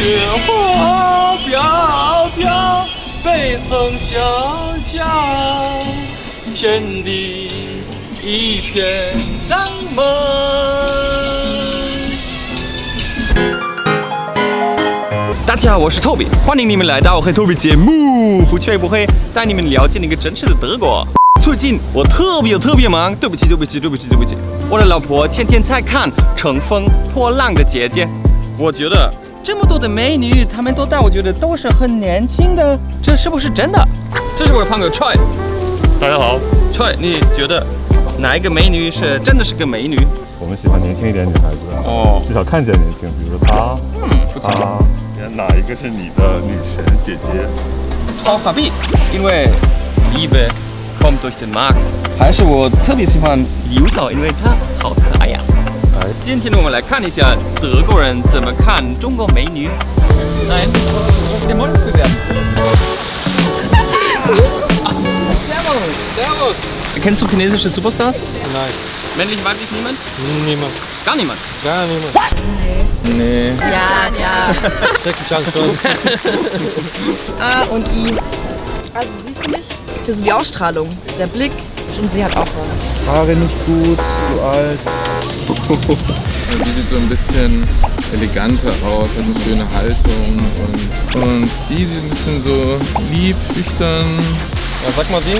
雪花飘飘，北风萧萧，天地一片苍茫。大家好，我是 Toby，欢迎你们来到黑 Toby 节目，不吹不黑，带你们了解那个真实的德国。最近我特别特别忙，对不起对不起对不起对不起，我的老婆天天在看《乘风破浪的姐姐》，我觉得这么多的美女，她们都大，我觉得都是很年轻的，这是不是真的？这是我的朋友 Choi，大家好，Choi，你觉得哪一个美女是真的是个美女？我们喜欢年轻一点女孩子啊，哦至少看起来年轻，比如说她，嗯，不错。她，哪一个是你的女神姐姐？好法币，因为 Liebe kommt durch den Magen。还是我特别喜欢油桃，因为她好可爱呀、哎，今天我们来看一下德国人怎么看中国美女。Nein, wir wollen es bewerten. Servus, servus. Kennst du chinesische Superstars? Nein, Männlich, weiblich, niemand? niemand. Gar niemand. Gar niemand. Nee. Ja, ja. Jackie Chan schon. A und I. Also sie finde ich, das ist so die Ausstrahlung, der Blick und sie hat auch was. Haare nicht gut, zu alt. Die sieht so ein bisschen eleganter aus, hat eine schöne Haltung und, und die sieht ein bisschen so lieb, schüchtern. Ja, sag mal sie.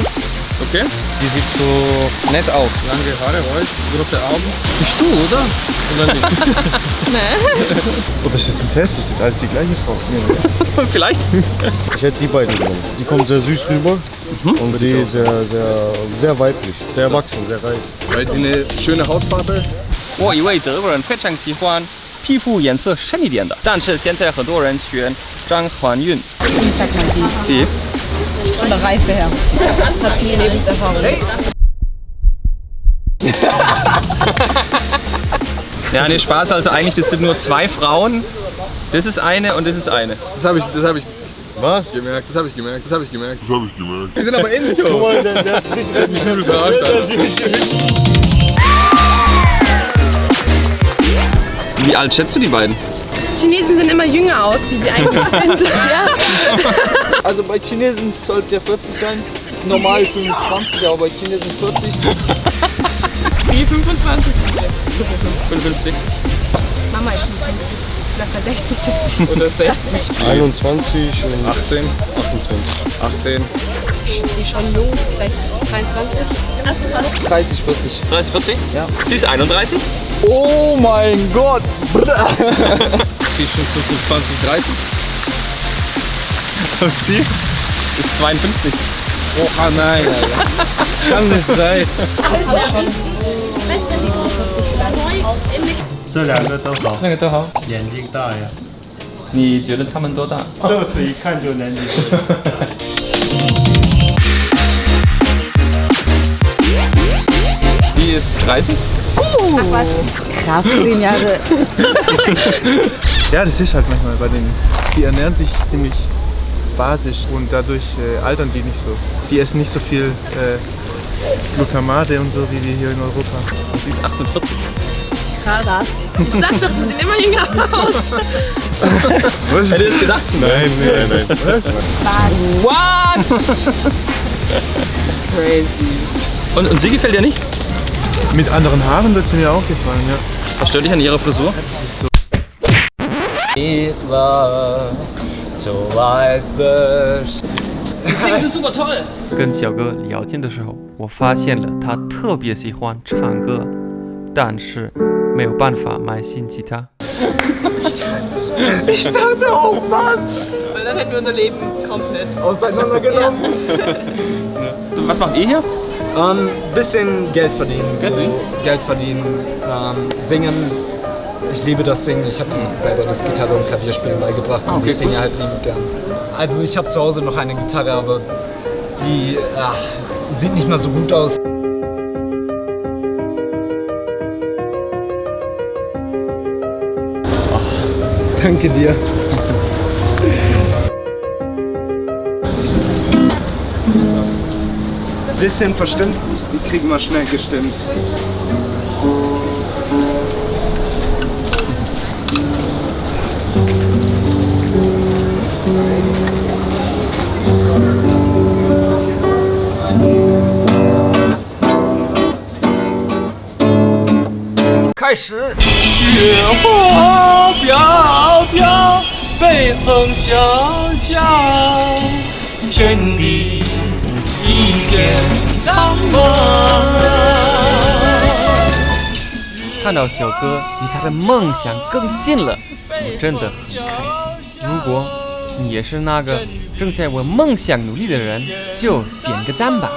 Okay. Die sieht so nett aus. Lange Haare, weiß, große Augen. Bist du, oder? Oder nicht? Oh, das ist ein Test, ist das alles die gleiche Frau? Nee. Vielleicht. Ich hätte die beiden genommen. Die kommt sehr süß rüber und die sehr, sehr, sehr weiblich, sehr erwachsen, sehr reif. Weil die eine schöne Hautfarbe 我以为德国人非常喜欢皮肤颜色深一点的，但是现在很多人选张含韵。 Wie sagt man die? Sie? Von der Reife her. Hat viel Lebenserfahrung. Ja, nee, Spaß. Also eigentlich, das sind nur zwei Frauen. Das ist eine und das ist eine. Das habe ich, das habe ich was? Das gemerkt, das habe ich gemerkt, das habe ich gemerkt. Das habe ich gemerkt. Die sind aber ähnlich. Guck mal, der, der hat mich richtig überrascht, Alter. Wie alt schätzt du die beiden? Chinesen sehen immer jünger aus, wie sie eigentlich sind. ja. Also bei Chinesen soll es ja 40 sein. Normal 25, aber bei Chinesen 40. Wie 25? 55. Mama, ist 55 locker 60, 70. Oder 60. 21 und 18. 28. 18. Die schon low, 23. 30, 40. 30, 40? Ja. Sie ist 31? Oh mein Gott! die schon 20, 30. Und sie ist 52. Oh nein, Alter. Kann nicht sein. 这两个都好，那个都好。眼睛大呀，你觉得他们多大？这次一看就年纪大。 Die ist 30? Krass, zehn Jahre. Ja, das ist halt manchmal bei denen. Die ernähren sich ziemlich basisch und dadurch äh, altern die nicht so. Die essen nicht so viel äh, Glutamate und so wie wir hier in Europa. Und sie ist 48. Krass. Ich sag doch, die sehen immer jünger aus. Was? Hätte es gedacht? Nein, nein, nein. Was? What? Crazy. Und, und sie gefällt dir nicht? Mit anderen Haaren wird sie mir auch gefallen, ja. Was stört dich an ihrer Frisur? Hitler, so weit best. 跟小哥聊天的时候，我发现了他特别喜欢唱歌，但是 没有办法买新吉他。 Ich dachte auch was! Weil dann hätten wir unser Leben komplett. Auseinandergenommen. Was macht ihr hier? Ähm, bisschen Geld verdienen. So. Geld verdienen? Geld verdienen, ähm, singen. Ich liebe das Singen. Ich habe mir selber das Gitarre und Klavierspielen beigebracht und okay, ich singe cool. halt liebend gern. Also ich habe zu Hause noch eine Gitarre, aber die ach, sieht nicht mal so gut aus. Danke dir. Bisschen verstimmt, die kriegen wir schnell gestimmt. 开始。雪花飘飘，北风萧萧，天地一片苍茫。看到小哥离他的梦想更近了，我真的很开心。如果你也是那个正在为梦想努力的人，就点个赞吧。